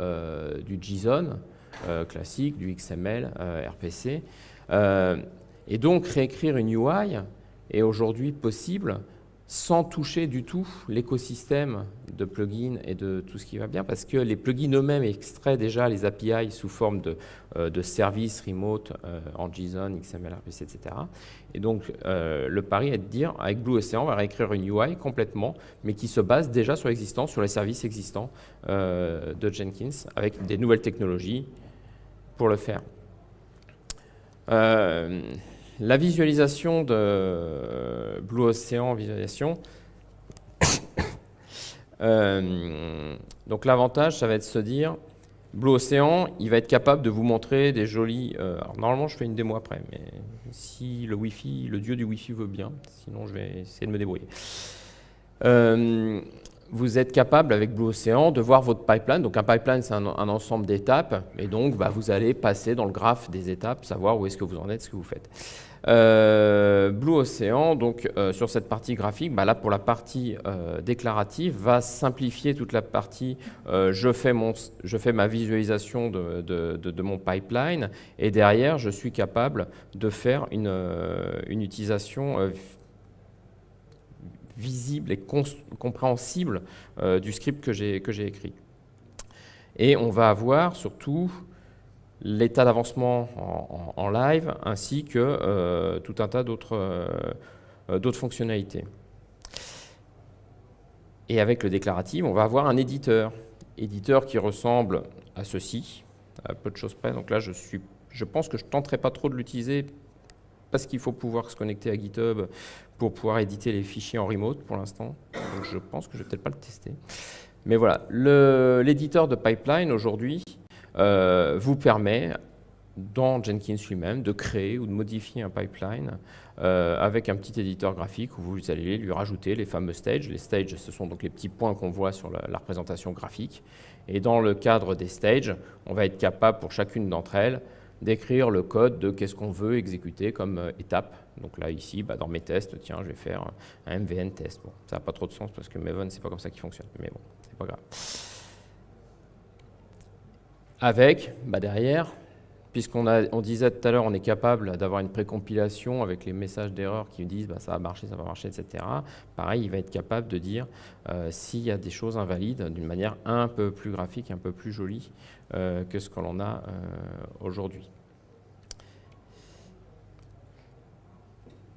[SPEAKER 1] JSON classique, du XML, RPC. et donc réécrire une UI est aujourd'hui possible sans toucher du tout l'écosystème de plugins et de tout ce qui va bien, parce que les plugins eux-mêmes extraient déjà les API sous forme de, euh, de services remote euh, en JSON, XML, RPC, etc. Et donc, euh, le pari est de dire, avec Blue Ocean, on va réécrire une UI complètement, mais qui se base déjà sur sur les services existants de Jenkins, avec des nouvelles technologies pour le faire. La visualisation de Blue Ocean visualisation. Euh, donc l'avantage, ça va être de se dire, Blue Ocean, il va être capable de vous montrer des jolis... Euh, alors normalement, je fais une démo après, mais si le Wi-Fi, le dieu du Wi-Fi veut bien, sinon je vais essayer de me débrouiller. Euh, vous êtes capable avec Blue Ocean de voir votre pipeline. Donc un pipeline, c'est un, ensemble d'étapes. Et donc, bah, vous allez passer dans le graphe des étapes, savoir où est-ce que vous en êtes, ce que vous faites. Euh, Blue Ocean, donc euh, sur cette partie graphique, bah, là pour la partie euh, déclarative, va simplifier toute la partie je, fais mon, je fais ma visualisation de, mon pipeline et derrière je suis capable de faire une utilisation visible et compréhensible du script que j'ai écrit. Et on va avoir surtout l'état d'avancement en, live, ainsi que euh, tout un tas euh, d'autres fonctionnalités. Et avec le déclaratif, on va avoir un éditeur. Éditeur qui ressemble à ceci, à peu de choses près. Donc là, je, suis, je pense que je ne tenterai pas trop de l'utiliser parce qu'il faut pouvoir se connecter à GitHub pour pouvoir éditer les fichiers en remote pour l'instant. Je pense que je vais peut-être pas le tester. Mais voilà, l'éditeur de pipeline aujourd'hui, euh, vous permet, dans Jenkins lui-même, de créer ou de modifier un pipeline euh, avec un petit éditeur graphique où vous allez lui rajouter les fameux stages. Les stages, ce sont donc les petits points qu'on voit sur la, représentation graphique. Et dans le cadre des stages, on va être capable pour chacune d'entre elles d'écrire le code de qu'est-ce qu'on veut exécuter comme euh, étape. Donc là, ici, bah, dans mes tests, tiens, je vais faire un MVN test. Bon, ça n'a pas trop de sens parce que Maven, c'est pas comme ça qu'il fonctionne. Mais bon, c'est pas grave avec, bah derrière, puisqu'on on disait tout à l'heure, on est capable d'avoir une précompilation avec les messages d'erreur qui disent bah, ça va marcher, ça va marcher, etc. Pareil, il va être capable de dire euh, s'il y a des choses invalides d'une manière un peu plus graphique, un peu plus jolie euh, que ce que l'on a euh, aujourd'hui.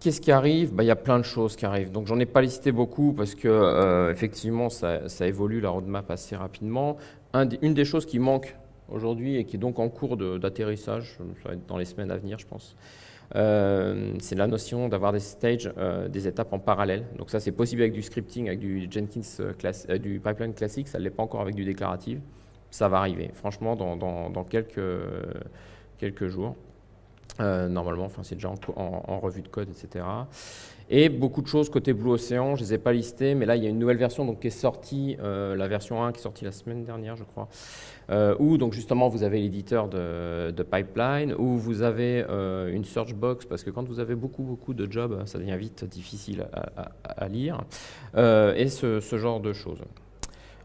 [SPEAKER 1] Qu'est-ce qui arrive? Bah, Il y a plein de choses qui arrivent. Donc, j'en ai pas listé beaucoup parce que, effectivement, ça, ça, évolue la roadmap assez rapidement. une des choses qui manque aujourd'hui et qui est donc en cours d'atterrissage, être dans les semaines à venir, je pense. Euh, c'est la notion d'avoir des stages, euh, des étapes en parallèle. Donc ça, c'est possible avec du scripting, avec du Jenkins class, du pipeline classique, ça ne l'est pas encore avec du déclaratif. Ça va arriver, franchement, dans, quelques jours. Normalement, enfin, c'est déjà en, en, revue de code, etc. Et beaucoup de choses côté Blue Ocean, je ne les ai pas listées, mais là, il y a une nouvelle version donc, qui est sortie, euh, la version 1 qui est sortie la semaine dernière, je crois, euh, où donc, justement vous avez l'éditeur de, pipeline, où vous avez euh, une search box, parce que quand vous avez beaucoup, beaucoup de jobs, ça devient vite difficile à, lire, et ce, ce, genre de choses.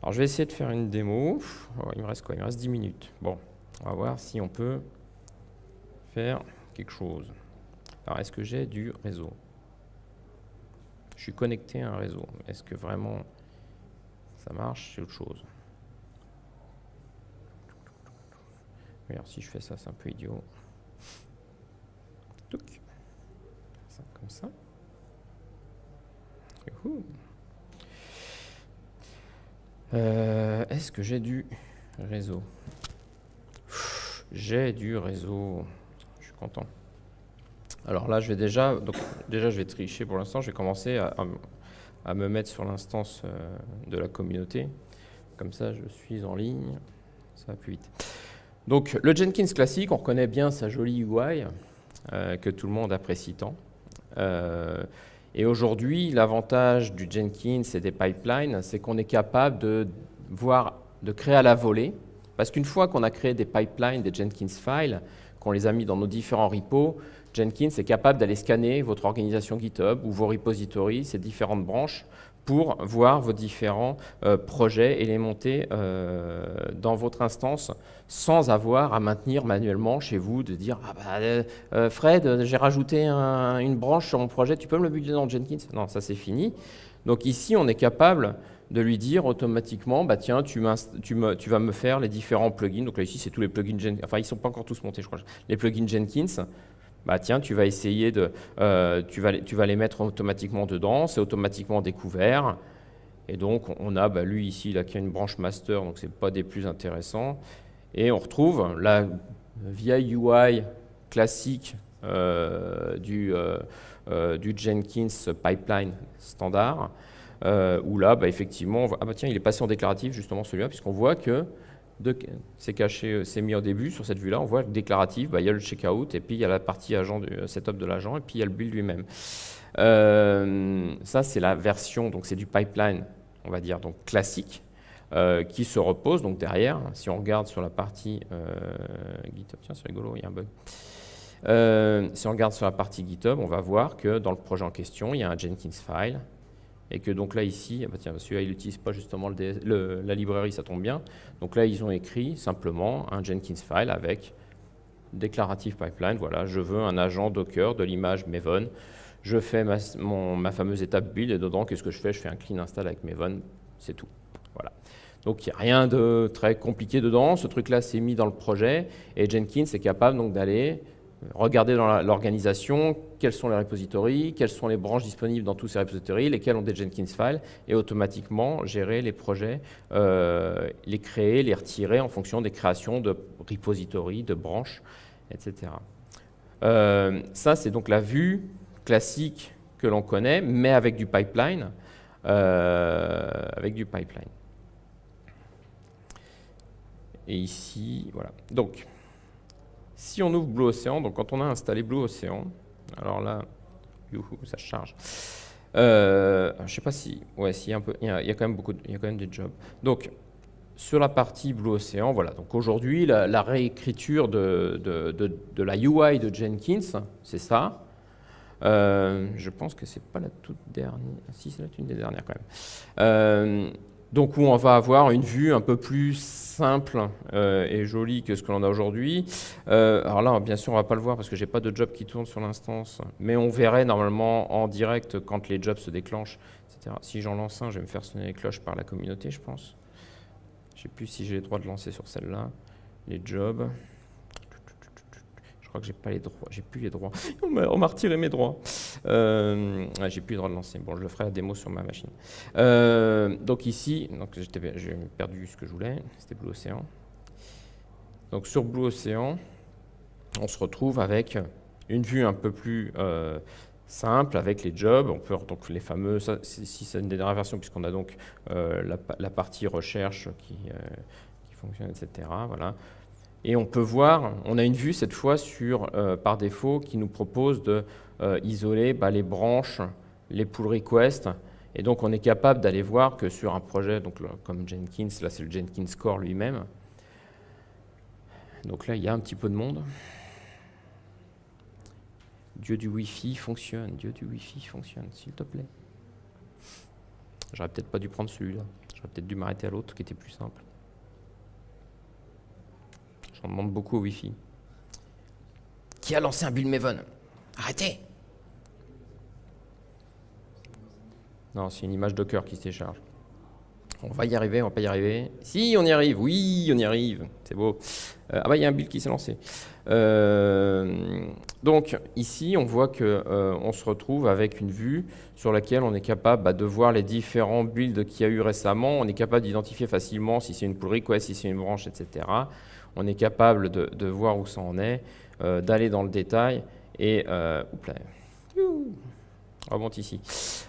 [SPEAKER 1] Alors, je vais essayer de faire une démo. Oh, il me reste quoi? Il me reste 10 minutes. Bon, on va voir si on peut faire quelque chose. Alors, est-ce que j'ai du réseau? Je suis connecté à un réseau. Est-ce que vraiment ça marche? C'est autre chose. Alors si je fais ça, c'est un peu idiot. Comme ça. Euh, est-ce que j'ai du réseau? J'ai du réseau. Alors là, je vais déjà, déjà, je vais tricher pour l'instant. Je vais commencer à, me mettre sur l'instance euh, de la communauté. Comme ça, je suis en ligne. Ça va plus vite. Donc, le Jenkins classique, on reconnaît bien sa jolie UI euh, que tout le monde apprécie tant. Euh, et aujourd'hui, l'avantage du Jenkins et des pipelines, c'est qu'on est capable de voir, de créer à la volée. Parce qu'une fois qu'on a créé des pipelines, des Jenkins files, qu'on les a mis dans nos différents repos, Jenkins est capable d'aller scanner votre organisation GitHub ou vos repositories, ces différentes branches, pour voir vos différents euh, projets et les monter euh, dans votre instance sans avoir à maintenir manuellement chez vous, de dire ah bah, euh, Fred, j'ai rajouté une branche sur mon projet, tu peux me le builder dans Jenkins ?» Non, ça c'est fini. Donc ici, on est capable de lui dire automatiquement, bah tiens, tu, tu, me, tu, vas me faire les différents plugins. Donc là, ici, c'est tous les plugins Jenkins. Enfin, ils ne sont pas encore tous montés, je crois. Les plugins Jenkins bah tiens, tu vas essayer de, euh, tu, vas, tu vas les mettre automatiquement dedans, c'est automatiquement découvert. Et donc, on a, bah, lui ici, il a une branche master, donc ce n'est pas des plus intéressants. Et on retrouve la vieille UI classique euh, du, euh, du Jenkins pipeline standard, où là, bah, effectivement, ah bah il est passé en déclaratif, justement celui-là, puisqu'on voit que c'est caché, euh, c'est mis au début sur cette vue-là. On voit le déclaratif, bah, il y a le checkout et puis il y a la partie agent du euh, setup de l'agent et puis il y a le build lui-même. Euh, ça, c'est la version, donc c'est du pipeline, on va dire, donc classique, qui se repose donc derrière. Si on regarde sur la partie GitHub, tiens, c'est rigolo, il y a un bug. si on regarde sur la partie GitHub, on va voir que dans le projet en question, il y a un Jenkins file et que donc là ici, ah bah tiens, celui-là il n'utilise pas justement la librairie, ça tombe bien. Donc là ils ont écrit simplement un Jenkins file avec déclarative pipeline, voilà, je veux un agent Docker de l'image Maven, je fais ma, ma fameuse étape build et dedans qu'est-ce que je fais? Je fais un clean install avec Maven, c'est tout. Voilà. Donc il n'y a rien de très compliqué dedans, ce truc-là c'est mis dans le projet et Jenkins est capable donc d'aller regarder dans l'organisation quels sont les repositories, quelles sont les branches disponibles dans tous ces repositories, lesquels ont des Jenkins files, et automatiquement gérer les projets, euh, les créer, les retirer en fonction des créations de repositories, de branches, etc. Euh, ça, c'est donc la vue classique que l'on connaît, mais avec du pipeline. Euh, avec du pipeline. Et ici, voilà. Donc, si on ouvre Blue Ocean, donc quand on a installé Blue Ocean, alors là, ça charge. Euh, je ne sais pas si, ouais, si un peu, il y, a, quand même beaucoup, il y a quand même des jobs. Donc sur la partie Blue Ocean, voilà. Donc aujourd'hui, la, réécriture de, de, la UI de Jenkins, c'est ça. Euh, je pense que c'est pas la toute dernière. Si, c'est une des dernières quand même. Euh, donc on va avoir une vue un peu plus simple euh, et jolie que ce que l'on a aujourd'hui. Euh, alors là, bien sûr, on ne va pas le voir parce que je n'ai pas de job qui tourne sur l'instance, mais on verrait normalement en direct quand les jobs se déclenchent, etc. Si j'en lance un, je vais me faire sonner les cloches par la communauté, je pense. Je ne sais plus si j'ai le droit de lancer sur celle-là. Les jobs crois que j'ai pas les droits, j'ai plus les droits. On m'a retiré mes droits. Euh, j'ai plus le droit de lancer. Bon, je le ferai la démo sur ma machine. Euh, donc ici, donc j'ai perdu ce que je voulais. C'était Blue Ocean. Donc sur Blue Ocean, on se retrouve avec une vue un peu plus euh, simple avec les jobs. On peut donc les fameux, si c'est une des dernières versions, puisqu'on a donc euh, la, partie recherche qui, qui, fonctionne, etc. Voilà. Et on peut voir, on a une vue cette fois sur, par défaut qui nous propose de isoler bah, les branches, les pull requests, et donc on est capable d'aller voir que sur un projet donc, comme Jenkins, là c'est le Jenkins Core lui-même, donc là il y a un petit peu de monde. Dieu du Wi-Fi fonctionne, Dieu du Wi-Fi fonctionne, s'il te plaît. J'aurais peut-être pas dû prendre celui-là, j'aurais peut-être dû m'arrêter à l'autre qui était plus simple. J'en demande beaucoup au Wi-Fi. Qui a lancé un Build Maven Arrêtez Non, c'est une image Docker qui se décharge. On va y arriver, on va pas y arriver. Si, on y arrive, oui, on y arrive, c'est beau. Euh, ah bah, il y a un build qui s'est lancé. Euh, donc, ici, on voit qu'on euh, on se retrouve avec une vue sur laquelle on est capable bah, de voir les différents builds qu'il y a eu récemment. On est capable d'identifier facilement si c'est une pull request, si c'est une branche, etc. On est capable de, voir où ça en est, d'aller dans le détail et... Oups là remonte ici.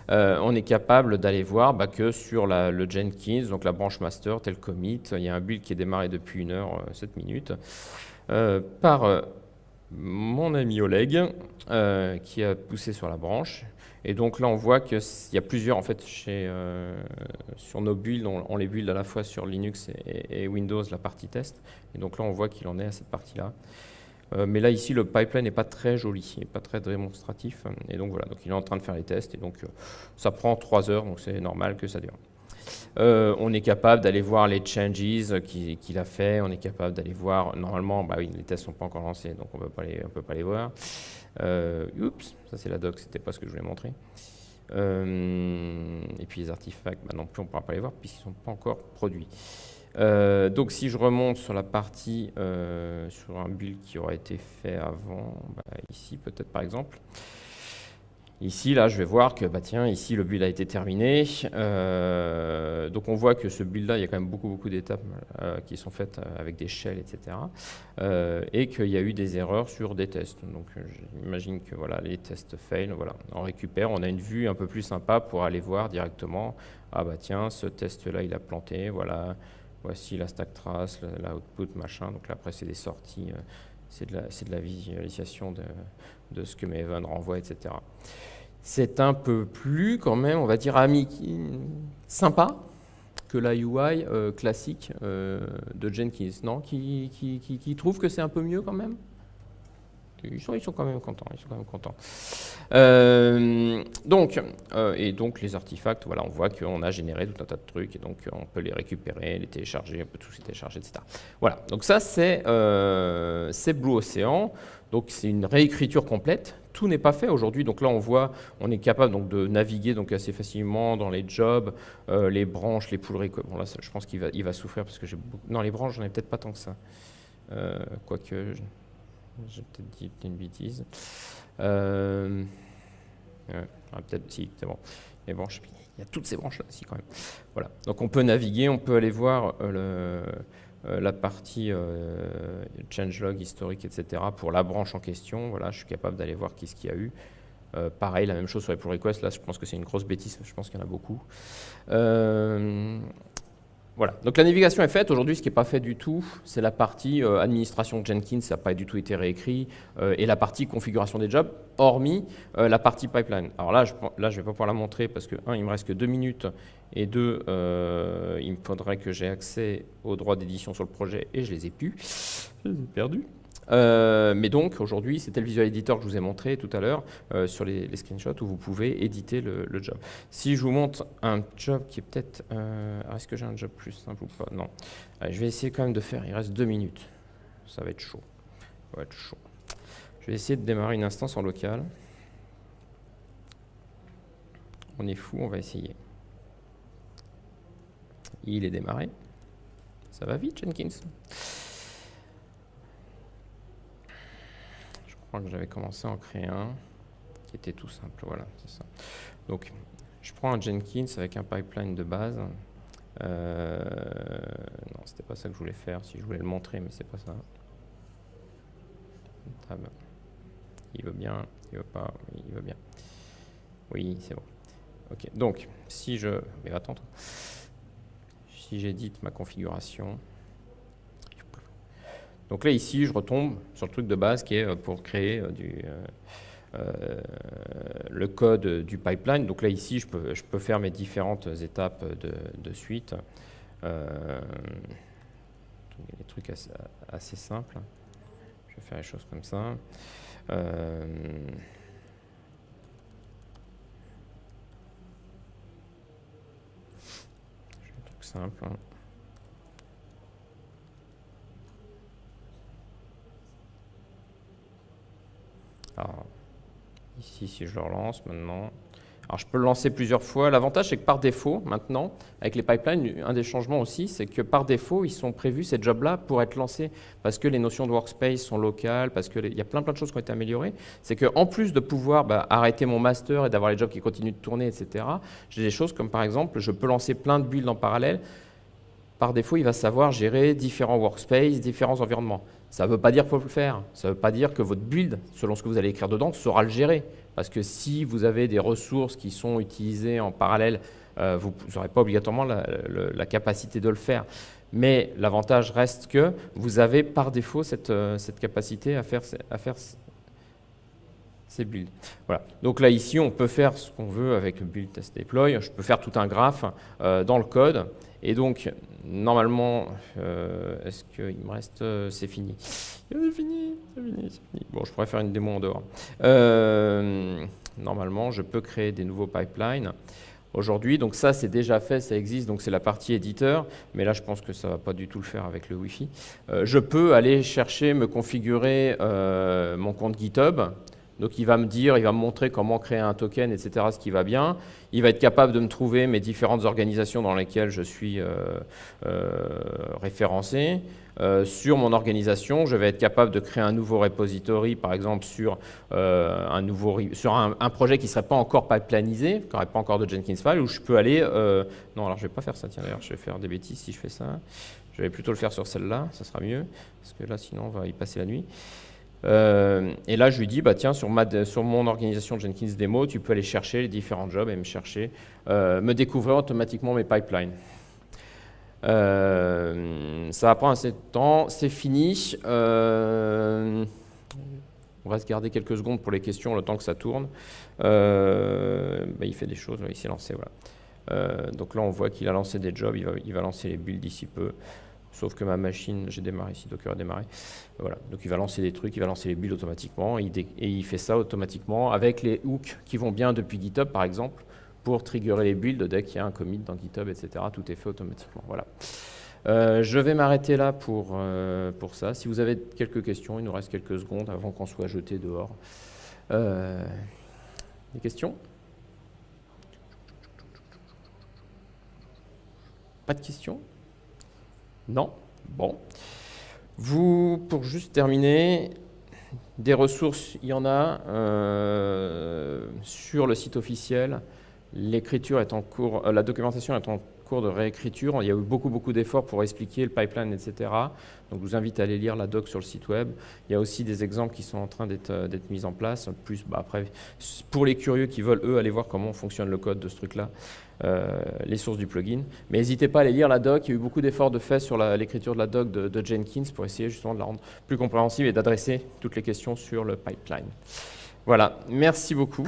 [SPEAKER 1] Euh, on est capable d'aller voir bah, que sur le Jenkins, donc la branche master, tel commit, il y a un build qui est démarré depuis 1 heure 7 euh, minutes euh, par mon ami Oleg qui a poussé sur la branche. Et donc là, on voit qu'il y a plusieurs, en fait, chez, sur nos builds, on, les build à la fois sur Linux et Windows, la partie test. Et donc là, on voit qu'il en est à cette partie-là. Euh, mais là, ici, le pipeline n'est pas très joli, pas très démonstratif. Et donc voilà, donc il est en train de faire les tests. Et donc, euh, ça prend trois heures, donc c'est normal que ça dure. Euh, on est capable d'aller voir les changes qu'il a fait. On est capable d'aller voir, normalement, bah oui, les tests ne sont pas encore lancés, donc on ne peut pas les voir. Oups, ça c'est la doc, c'était pas ce que je voulais montrer. et puis les artefacts, bah non plus, on ne pourra pas les voir puisqu'ils ne sont pas encore produits. Euh, donc si je remonte sur la partie, euh, sur un build qui aurait été fait avant, bah, ici peut-être par exemple, ici là je vais voir que bah, tiens, ici le build a été terminé, euh, donc on voit que ce build là il y a quand même beaucoup beaucoup d'étapes qui sont faites avec des shells etc. et qu'il y a eu des erreurs sur des tests, donc j'imagine que voilà les tests fail, voilà, on récupère, on a une vue un peu plus sympa pour aller voir directement, ah bah tiens ce test là il a planté, voilà, Voici la stack trace, l'output, machin. Donc là, après, c'est des sorties, euh, c'est de, la visualisation de, de ce que Maven renvoie, etc. C'est un peu plus, quand même, on va dire, ami, sympa que la UI euh, classique euh, de Jenkins. Non? Qui, qui, qui, qui trouve que c'est un peu mieux quand même? Ils sont, ils sont, quand même contents. Ils sont quand même contents. Euh, donc, euh, et donc les artefacts, voilà, on voit qu'on a généré tout un tas de trucs et donc on peut les récupérer, les télécharger, on peut tous les télécharger, etc. Voilà. Donc ça c'est euh, Blue Ocean. Donc c'est une réécriture complète. Tout n'est pas fait aujourd'hui. Donc là on voit, on est capable donc de naviguer donc assez facilement dans les jobs, les branches, les poules. Bon là, je pense qu'il va, il va souffrir parce que j'ai beaucoup... non les branches, j'en ai peut-être pas tant que ça. quoique. J'ai peut-être dit une bêtise. Euh, ah, peut-être, si, bon. Il y a toutes ces branches-là aussi quand même. Voilà. Donc on peut naviguer, on peut aller voir euh, euh, la partie changelog historique, etc. pour la branche en question. Voilà, je suis capable d'aller voir qu'est-ce qu'il y a eu. pareil, la même chose sur les pull requests. Là, je pense que c'est une grosse bêtise. Je pense qu'il y en a beaucoup. Voilà, donc la navigation est faite. Aujourd'hui, ce qui n'est pas fait du tout, c'est la partie euh, administration Jenkins, ça n'a pas du tout été réécrit, euh, et la partie configuration des jobs, hormis euh, la partie pipeline. Alors là, je ne vais pas pouvoir la montrer parce que, un, il me reste que deux minutes, et deux, il me faudrait que j'ai accès aux droits d'édition sur le projet, et je les ai plus. Je les ai perdus. Euh, mais donc, aujourd'hui, c'était le Visual Editor que je vous ai montré tout à l'heure euh, sur les, screenshots où vous pouvez éditer le, job. Si je vous montre un job qui est peut-être... Euh, est-ce que j'ai un job plus simple ou pas? Non. je vais essayer quand même de faire... Il reste deux minutes. Ça va être chaud. Ça va être chaud. Je vais essayer de démarrer une instance en local. On est fou, on va essayer. Il est démarré. Ça va vite, Jenkins? Que j'avais commencé à en créer un qui était tout simple. Voilà, c'est ça. Donc, je prends un Jenkins avec un pipeline de base Euh, non, c'était pas ça que je voulais faire, si je voulais le montrer, mais c'est pas ça. Il veut bien, il veut pas, il veut bien. Oui, c'est bon. Ok, donc, si je... Mais attends, si j'édite ma configuration... Donc là, ici, je retombe sur le truc de base qui est euh, pour créer euh, du, euh, le code du pipeline. Donc là, ici, je peux, je peux faire mes différentes étapes de, suite. Euh, des trucs assez, simples. Je vais faire les choses comme ça. Simple. Alors, Ici, si je le relance maintenant. Alors, je peux le lancer plusieurs fois. L'avantage, c'est que par défaut, maintenant, avec les pipelines, un des changements aussi, c'est que par défaut, ils sont prévus, ces jobs-là, pour être lancés parce que les notions de workspace sont locales, parce qu'il y a plein, plein de choses qui ont été améliorées. C'est qu'en plus de pouvoir bah, arrêter mon master et d'avoir les jobs qui continuent de tourner, etc., j'ai des choses comme, par exemple, je peux lancer plein de builds en parallèle. Par défaut, il va savoir gérer différents workspaces, différents environnements. Ça ne veut pas dire qu'il faut le faire. Ça ne veut pas dire que votre build, selon ce que vous allez écrire dedans, saura le gérer. Parce que si vous avez des ressources qui sont utilisées en parallèle, euh, vous n'aurez pas obligatoirement la, capacité de le faire. Mais l'avantage reste que vous avez par défaut cette, euh, capacité à faire ces builds. Voilà. Donc là, ici, on peut faire ce qu'on veut avec build, test, deploy. Je peux faire tout un graphe euh, dans le code. Et donc, normalement, euh, est-ce qu'il me reste... Euh, c'est fini? C'est fini, c'est fini. Bon, je pourrais faire une démo en dehors. Normalement, je peux créer des nouveaux pipelines. Aujourd'hui, donc ça c'est déjà fait, ça existe, donc c'est la partie éditeur, mais là je pense que ça ne va pas du tout le faire avec le Wi-Fi. je peux aller chercher, me configurer mon compte GitHub, donc il va me dire, il va me montrer comment créer un token, etc., ce qui va bien. Il va être capable de me trouver mes différentes organisations dans lesquelles je suis euh, euh, référencé. Euh, sur mon organisation, je vais être capable de créer un nouveau repository, par exemple sur, un, nouveau, sur un, projet qui ne serait pas encore pipelineisé, qui n'aurait pas encore de Jenkins file, où je peux aller... non, alors je ne vais pas faire ça, tiens, d'ailleurs, je vais faire des bêtises si je fais ça. Je vais plutôt le faire sur celle-là, ça sera mieux, parce que là, sinon, on va y passer la nuit. Euh, et là, je lui dis, bah, tiens, sur, mon organisation Jenkins Demo, tu peux aller chercher les différents jobs et me chercher, euh, me découvrir automatiquement mes pipelines. Euh, ça va prendre assez de temps, c'est fini. on va se garder quelques secondes pour les questions, le temps que ça tourne. Bah, il fait des choses, il s'est lancé. Voilà. donc là, on voit qu'il a lancé des jobs, il va, il va lancer les builds d'ici peu. Sauf que ma machine, j'ai démarré ici, Docker a démarré. Voilà. Donc il va lancer des trucs, il va lancer les builds automatiquement, et il, fait ça automatiquement avec les hooks qui vont bien depuis GitHub, par exemple, pour triggerer les builds dès qu'il y a un commit dans GitHub, etc. Tout est fait automatiquement. Voilà. Euh, je vais m'arrêter là pour, euh, pour ça. Si vous avez quelques questions, il nous reste quelques secondes avant qu'on soit jeté dehors. Euh, des questions? Pas de questions? Non Bon. Vous, pour juste terminer, des ressources, il y en a euh, sur le site officiel. L'écriture est en cours, euh, la documentation est en cours de réécriture. Il y a eu beaucoup, beaucoup d'efforts pour expliquer le pipeline, etc. Donc, je vous invite à aller lire la doc sur le site web. Il y a aussi des exemples qui sont en train d'être euh, mis en place. Plus, bah, après, pour les curieux qui veulent, eux, aller voir comment fonctionne le code de ce truc-là, euh, les sources du plugin. Mais n'hésitez pas à aller lire la doc. Il y a eu beaucoup d'efforts de fait sur l'écriture de la doc de, Jenkins pour essayer justement de la rendre plus compréhensible et d'adresser toutes les questions sur le pipeline. Voilà, merci beaucoup.